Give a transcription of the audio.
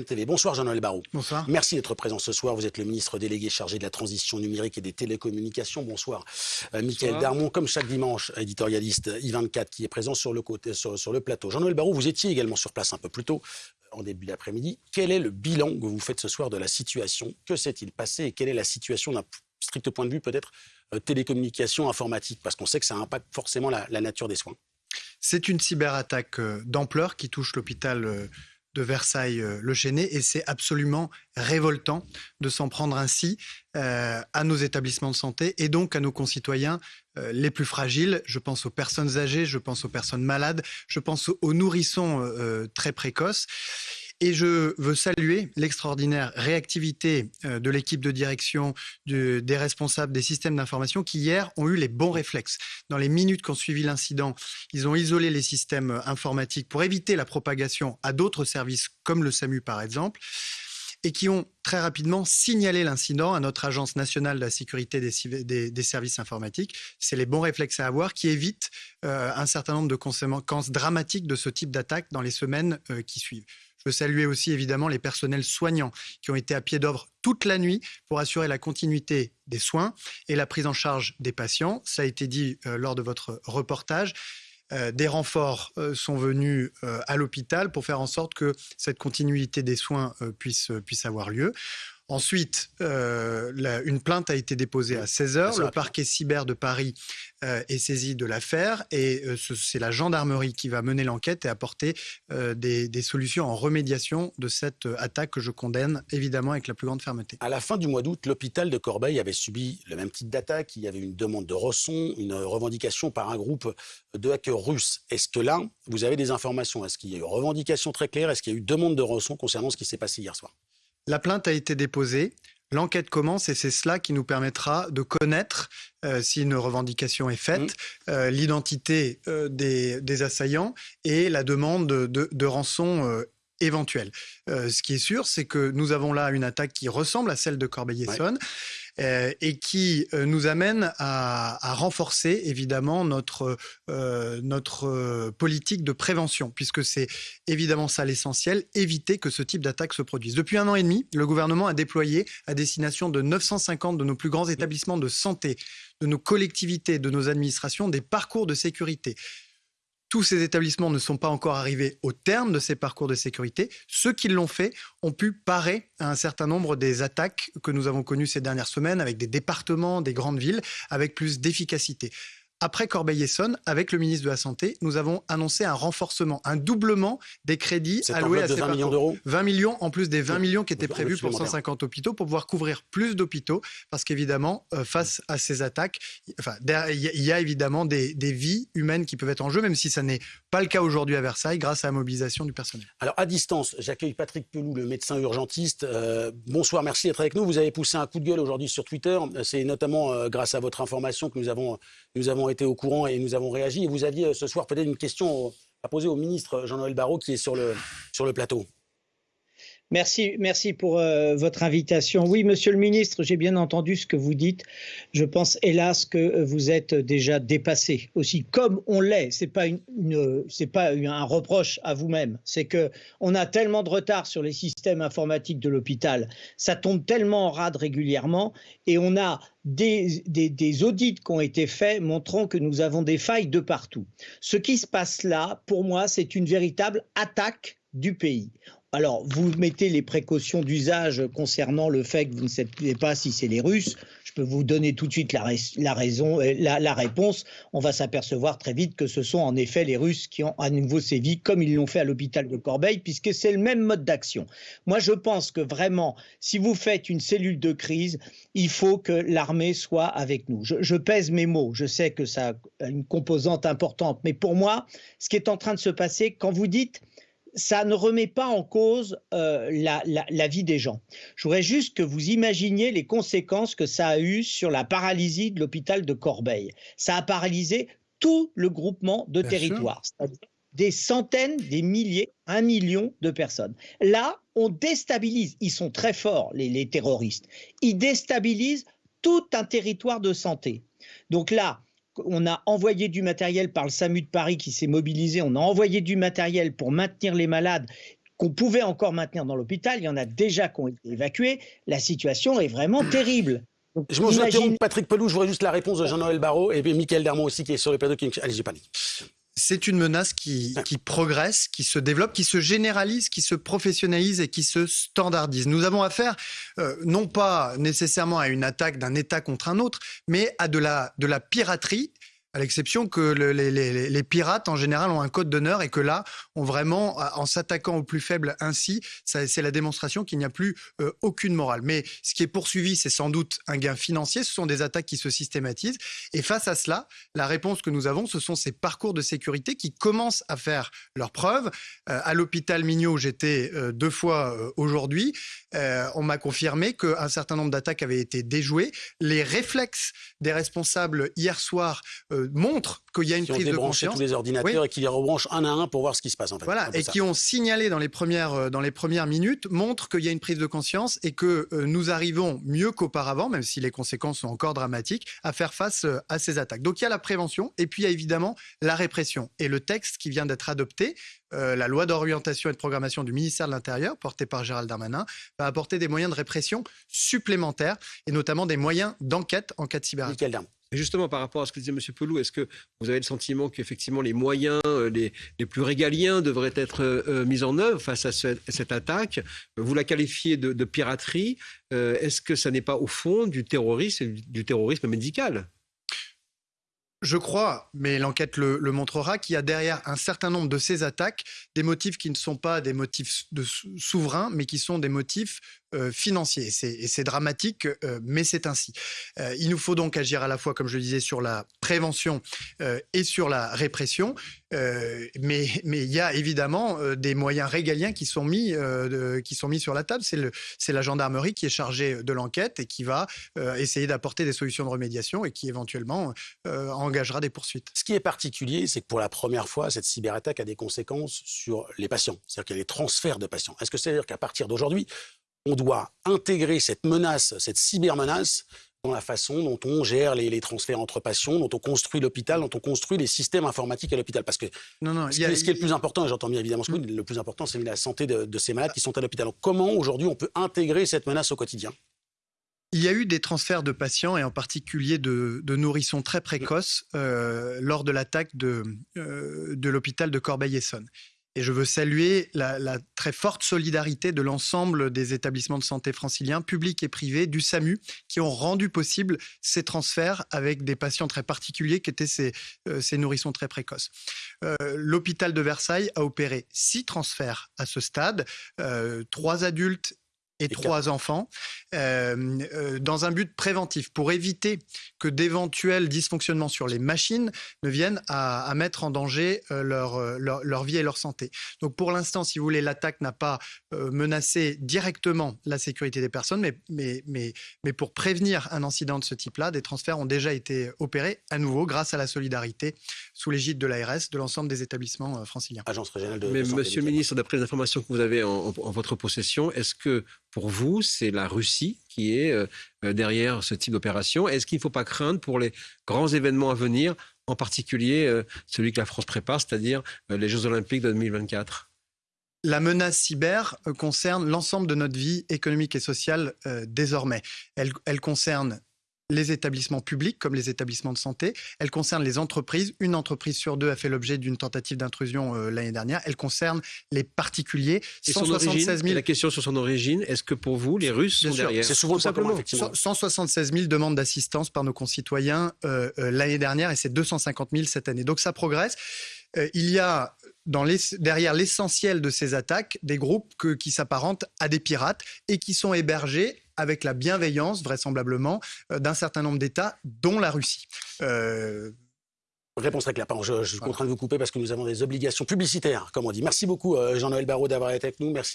TV. Bonsoir Jean-Noël Barrot. Bonsoir. Merci d'être présent ce soir. Vous êtes le ministre délégué chargé de la transition numérique et des télécommunications. Bonsoir. Euh, Michael Darmon, comme chaque dimanche, éditorialiste I24 qui est présent sur le, côté, sur, sur le plateau. Jean-Noël Barrot, vous étiez également sur place un peu plus tôt, euh, en début d'après-midi. Quel est le bilan que vous faites ce soir de la situation? Que s'est-il passé et quelle est la situation d'un strict point de vue peut-être euh, télécommunication, informatique? Parce qu'on sait que ça impacte forcément la, la nature des soins. C'est une cyberattaque euh, d'ampleur qui touche l'hôpital euh, de Versailles-le Chesnay et c'est absolument révoltant de s'en prendre ainsi euh, à nos établissements de santé et donc à nos concitoyens euh, les plus fragiles. Je pense aux personnes âgées, je pense aux personnes malades, je pense aux, nourrissons euh, très précoces. Et je veux saluer l'extraordinaire réactivité euh, de l'équipe de direction, des responsables des systèmes d'information qui hier ont eu les bons réflexes. Dans les minutes qui ont suivi l'incident, ils ont isolé les systèmes informatiques pour éviter la propagation à d'autres services comme le SAMU par exemple et qui ont très rapidement signalé l'incident à notre Agence nationale de la sécurité des services informatiques. C'est les bons réflexes à avoir qui évitent euh, un certain nombre de conséquences dramatiques de ce type d'attaque dans les semaines euh, qui suivent. Je veux saluer aussi évidemment les personnels soignants qui ont été à pied d'œuvre toute la nuit pour assurer la continuité des soins et la prise en charge des patients. Ça a été dit euh, lors de votre reportage. Euh, des renforts euh, sont venus à l'hôpital pour faire en sorte que cette continuité des soins puisse avoir lieu. Ensuite, euh, la, une plainte a été déposée à 16 heures. Le parquet cyber de Paris euh, est saisi de l'affaire et euh, c'est la gendarmerie qui va mener l'enquête et apporter des, des, solutions en remédiation de cette attaque que je condamne évidemment avec la plus grande fermeté. À la fin du mois d'août, l'hôpital de Corbeil avait subi le même type d'attaque. Il y avait une demande de rançon, une revendication par un groupe de hackers russes. Est-ce que là, vous avez des informations? Est-ce qu'il y a eu revendication très claire Est-ce qu'il y a eu demande de rançon concernant ce qui s'est passé hier soir? La plainte a été déposée. L'enquête commence et c'est cela qui nous permettra de connaître, euh, si une revendication est faite, mmh. euh, l'identité euh, des, des, assaillants et la demande de, rançon éventuelle. Ce qui est sûr, c'est que nous avons là une attaque qui ressemble à celle de Corbeil-Essonne. Ouais. Euh, et qui euh, nous amène à, renforcer évidemment notre, euh, notre politique de prévention, puisque c'est évidemment ça l'essentiel, éviter que ce type d'attaque se produise. Depuis un an et demi, le gouvernement a déployé à destination de 950 de nos plus grands établissements de santé, de nos collectivités, de nos administrations, des parcours de sécurité tous ces établissements ne sont pas encore arrivés au terme de ces parcours de sécurité. Ceux qui l'ont fait ont pu parer à un certain nombre des attaques que nous avons connues ces dernières semaines avec des départements, des grandes villes, avec plus d'efficacité après Corbeil-Essonne, avec le ministre de la Santé, nous avons annoncé un renforcement, un doublement des crédits alloués à ces 20 millions d'euros 20 millions, en plus des 20 millions qui étaient prévus pour 150 hôpitaux, pour pouvoir couvrir plus d'hôpitaux, parce qu'évidemment, euh, face à ces attaques, enfin, il y, y, a évidemment des, des, vies humaines qui peuvent être en jeu, même si ça n'est pas le cas aujourd'hui à Versailles, grâce à la mobilisation du personnel. Alors, à distance, j'accueille Patrick Pelou, le médecin urgentiste. Euh, bonsoir, merci d'être avec nous. Vous avez poussé un coup de gueule aujourd'hui sur Twitter. C'est notamment euh, grâce à votre information que nous avons, nous avons été au courant et nous avons réagi. Et vous aviez euh, ce soir peut-être une question à poser au ministre Jean-Noël Barrot qui est sur le, sur le plateau. Merci, merci pour euh, votre invitation. Oui, Monsieur le Ministre, j'ai bien entendu ce que vous dites. Je pense, hélas, que vous êtes déjà dépassé aussi, comme on l'est. C'est pas pas un reproche à vous-même. C'est que on a tellement de retard sur les systèmes informatiques de l'hôpital. Ça tombe tellement en rade régulièrement, et on a des, des, audits qui ont été faits montrant que nous avons des failles de partout. Ce qui se passe là, pour moi, c'est une véritable attaque du pays. Alors, vous mettez les précautions d'usage concernant le fait que vous ne savez pas si c'est les Russes. Je peux vous donner tout de suite la, raison, euh, la, réponse. On va s'apercevoir très vite que ce sont en effet les Russes qui ont à nouveau sévi, comme ils l'ont fait à l'hôpital de Corbeil, puisque c'est le même mode d'action. Moi, je pense que vraiment, si vous faites une cellule de crise, il faut que l'armée soit avec nous. Je pèse mes mots. Je sais que ça a une composante importante, mais pour moi, ce qui est en train de se passer, quand vous dites ça ne remet pas en cause euh, la, la, la, vie des gens. Je voudrais juste que vous imaginiez les conséquences que ça a eu sur la paralysie de l'hôpital de Corbeil. Ça a paralysé tout le groupement de Bien territoire, des centaines, des milliers, un million de personnes. Là, on déstabilise, ils sont très forts, les, les terroristes, ils déstabilisent tout un territoire de santé. Donc là, on a envoyé du matériel par le SAMU de Paris qui s'est mobilisé, on a envoyé du matériel pour maintenir les malades qu'on pouvait encore maintenir dans l'hôpital. Il y en a déjà qui ont été évacués. La situation est vraiment terrible. je vous imagine... Patrick Pelou, je voudrais juste la réponse de Jean-Noël Barrot et Michael Darmon aussi qui est sur le plateau. Allez-y, pas c'est une menace qui, progresse, qui se développe, qui se généralise, qui se professionnalise et qui se standardise. Nous avons affaire euh, non pas nécessairement à une attaque d'un État contre un autre, mais à de la piraterie à l'exception que les, pirates, en général, ont un code d'honneur et que là, on vraiment, en s'attaquant aux plus faibles ainsi, c'est la démonstration qu'il n'y a plus euh, aucune morale. Mais ce qui est poursuivi, c'est sans doute un gain financier. Ce sont des attaques qui se systématisent. Et face à cela, la réponse que nous avons, ce sont ces parcours de sécurité qui commencent à faire leurs preuves. Euh, à l'hôpital Mignot, j'étais euh, deux fois aujourd'hui. on m'a confirmé qu'un certain nombre d'attaques avaient été déjouées. Les réflexes des responsables hier soir montrent qu'il y a une prise de conscience. tous les ordinateurs et qui les rebranchent un à un pour voir ce qui se passe en fait. Voilà, et qui ont signalé dans les premières, euh, dans les premières minutes, montrent qu'il y a une prise de conscience et que euh, nous arrivons mieux qu'auparavant, même si les conséquences sont encore dramatiques, à faire face euh, à ces attaques. Donc il y a la prévention et puis il y a évidemment la répression. Et le texte qui vient d'être adopté, la loi d'orientation et de programmation du ministère de l'Intérieur, portée par Gérald Darmanin, va apporter des moyens de répression supplémentaires et notamment des moyens d'enquête en cas de cyberattaque. Justement, par rapport à ce que disait M. Pelou, est-ce que vous avez le sentiment qu'effectivement les moyens euh, les, plus régaliens devraient être euh, euh, mis en œuvre face à cette attaque? Vous la qualifiez de, piraterie. est-ce que ça n'est pas au fond du terrorisme, du terrorisme médical? Je crois, mais l'enquête le, montrera, qu'il y a derrière un certain nombre de ces attaques des motifs qui ne sont pas des motifs souverains, mais qui sont des motifs euh, financiers. Et c'est dramatique, euh, mais c'est ainsi. Euh, il nous faut donc agir à la fois, comme je le disais, sur la prévention et sur la répression. mais, il y a évidemment des moyens régaliens qui sont mis, qui sont mis sur la table. C'est la gendarmerie qui est chargée de l'enquête et qui va essayer d'apporter des solutions de remédiation et qui éventuellement engagera des poursuites. Ce qui est particulier, c'est que pour la première fois, cette cyberattaque a des conséquences sur les patients. C'est-à-dire qu'il y a des transferts de patients. Est-ce que c'est-à-dire qu'à partir d'aujourd'hui, on doit intégrer cette menace, cette cybermenace, dans la façon dont on gère les, transferts entre patients, dont on construit l'hôpital, dont on construit les systèmes informatiques à l'hôpital. Parce que non, non, ce, qui, est le plus important, et j'entends bien évidemment ce que le plus important, c'est la santé de, ces malades qui sont à l'hôpital. comment aujourd'hui on peut intégrer cette menace au quotidien? Il y a eu des transferts de patients et en particulier de, nourrissons très précoces euh, lors de l'attaque de, euh, de l'hôpital de Corbeil-Essonne. Et je veux saluer la, très forte solidarité de l'ensemble des établissements de santé franciliens, publics et privés, du SAMU, qui ont rendu possible ces transferts avec des patients très particuliers qui étaient ces, euh, nourrissons très précoces. Euh, l'hôpital de Versailles a opéré six transferts à ce stade, euh, trois adultes et trois enfants, euh, euh, dans un but préventif, pour éviter que d'éventuels dysfonctionnements sur les machines ne viennent à, mettre en danger euh, leur, leur, vie et leur santé. Donc pour l'instant, si vous voulez, l'attaque n'a pas menacé directement la sécurité des personnes, mais, mais, mais, mais pour prévenir un incident de ce type-là, des transferts ont déjà été opérés à nouveau grâce à la solidarité sous l'égide de l'ARS de l'ensemble des établissements franciliens. Agence régionale de, Mais Monsieur le ministre, d'après les informations que vous avez en, en votre possession, est-ce que pour vous, c'est la Russie qui est euh, euh, derrière ce type d'opération. Est-ce qu'il ne faut pas craindre pour les grands événements à venir, en particulier euh, celui que la France prépare, c'est-à-dire les Jeux olympiques de 2024 la menace cyber concerne l'ensemble de notre vie économique et sociale désormais. elle concerne les établissements publics comme les établissements de santé. Elle concerne les entreprises. Une entreprise sur deux a fait l'objet d'une tentative d'intrusion euh, l'année dernière. Elle concerne les particuliers. Et 176 000... la question sur son origine, est-ce que pour vous, les Russes sont derrière? C'est souvent simplement. 176 000 demandes d'assistance par nos concitoyens euh, euh, l'année dernière et c'est 250 000 cette année. Donc ça progresse. il y a dans les, derrière l'essentiel de ces attaques des groupes qui s'apparentent à des pirates et qui sont hébergés avec la bienveillance, vraisemblablement, euh, d'un certain nombre d'États, dont la Russie. Euh, Réponse très claire. je, suis contraint de vous couper parce que nous avons des obligations publicitaires, comme on dit. Merci beaucoup, euh, Jean-Noël Barraud, d'avoir été avec nous. Merci.